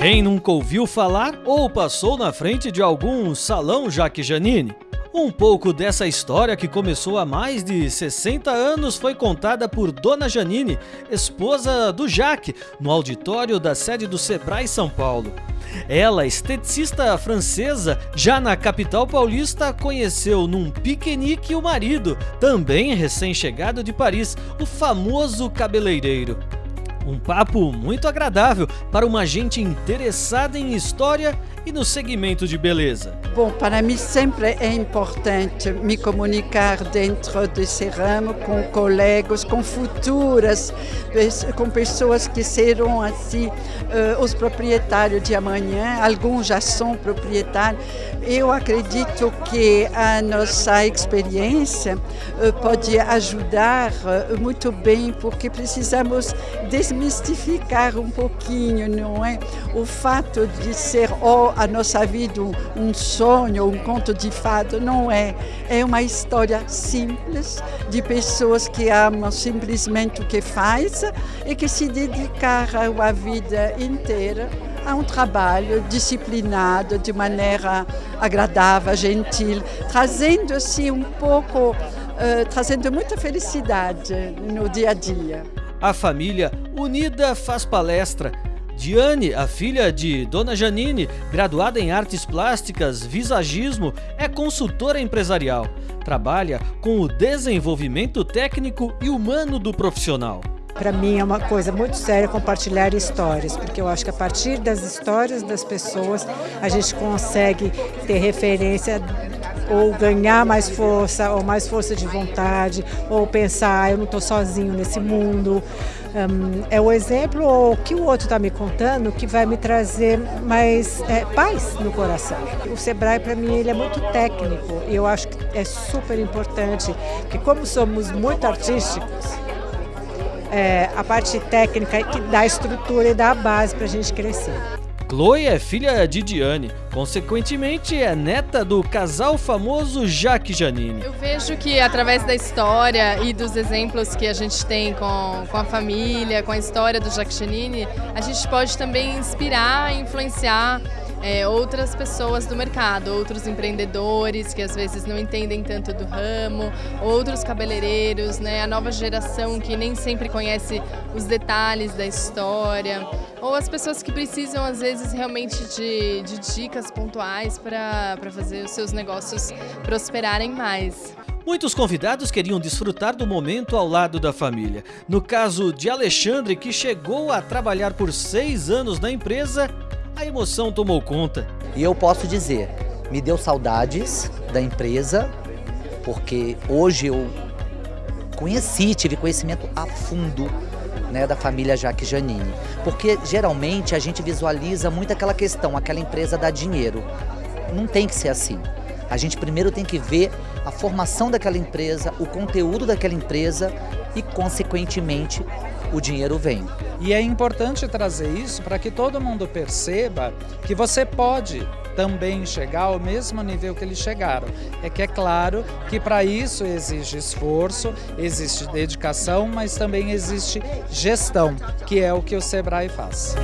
Quem nunca ouviu falar ou passou na frente de algum salão Jaque Janine? Um pouco dessa história que começou há mais de 60 anos foi contada por Dona Janine, esposa do Jaque, no auditório da sede do Sebrae São Paulo. Ela, esteticista francesa, já na capital paulista, conheceu num piquenique o marido, também recém-chegado de Paris, o famoso cabeleireiro. Um papo muito agradável para uma gente interessada em história e no segmento de beleza. Bom, para mim sempre é importante me comunicar dentro desse ramo com colegas, com futuras, com pessoas que serão assim uh, os proprietários de amanhã. Alguns já são proprietários. Eu acredito que a nossa experiência uh, pode ajudar uh, muito bem, porque precisamos desmistificar um pouquinho, não é? O fato de ser oh, a nossa vida um sonho, um conto de fado, não é. É uma história simples de pessoas que amam simplesmente o que faz e que se dedicaram a vida inteira a um trabalho disciplinado, de maneira agradável, gentil, trazendo assim um pouco, uh, trazendo muita felicidade no dia a dia. A família unida faz palestra Diane, a filha de Dona Janine, graduada em artes plásticas, visagismo, é consultora empresarial. Trabalha com o desenvolvimento técnico e humano do profissional. Para mim é uma coisa muito séria compartilhar histórias, porque eu acho que a partir das histórias das pessoas a gente consegue ter referência ou ganhar mais força, ou mais força de vontade, ou pensar, ah, eu não estou sozinho nesse mundo. Um, é o exemplo ou o que o outro está me contando que vai me trazer mais é, paz no coração. O Sebrae, para mim, ele é muito técnico e eu acho que é super importante, que como somos muito artísticos, é, a parte técnica é que dá estrutura e dá a base para a gente crescer. Chloe é filha de Diane, consequentemente é neta do casal famoso Jaque Janine. Eu vejo que através da história e dos exemplos que a gente tem com, com a família, com a história do Jaque Janine, a gente pode também inspirar influenciar é, outras pessoas do mercado, outros empreendedores que às vezes não entendem tanto do ramo, outros cabeleireiros, né, a nova geração que nem sempre conhece os detalhes da história, ou as pessoas que precisam às vezes realmente de, de dicas pontuais para fazer os seus negócios prosperarem mais. Muitos convidados queriam desfrutar do momento ao lado da família. No caso de Alexandre, que chegou a trabalhar por seis anos na empresa, a emoção tomou conta. E eu posso dizer, me deu saudades da empresa, porque hoje eu conheci, tive conhecimento a fundo né, da família Jaque Janine. Porque geralmente a gente visualiza muito aquela questão, aquela empresa dá dinheiro. Não tem que ser assim. A gente primeiro tem que ver a formação daquela empresa, o conteúdo daquela empresa e, consequentemente, o dinheiro vem. E é importante trazer isso para que todo mundo perceba que você pode também chegar ao mesmo nível que eles chegaram. É que é claro que para isso exige esforço, existe dedicação, mas também existe gestão, que é o que o Sebrae faz.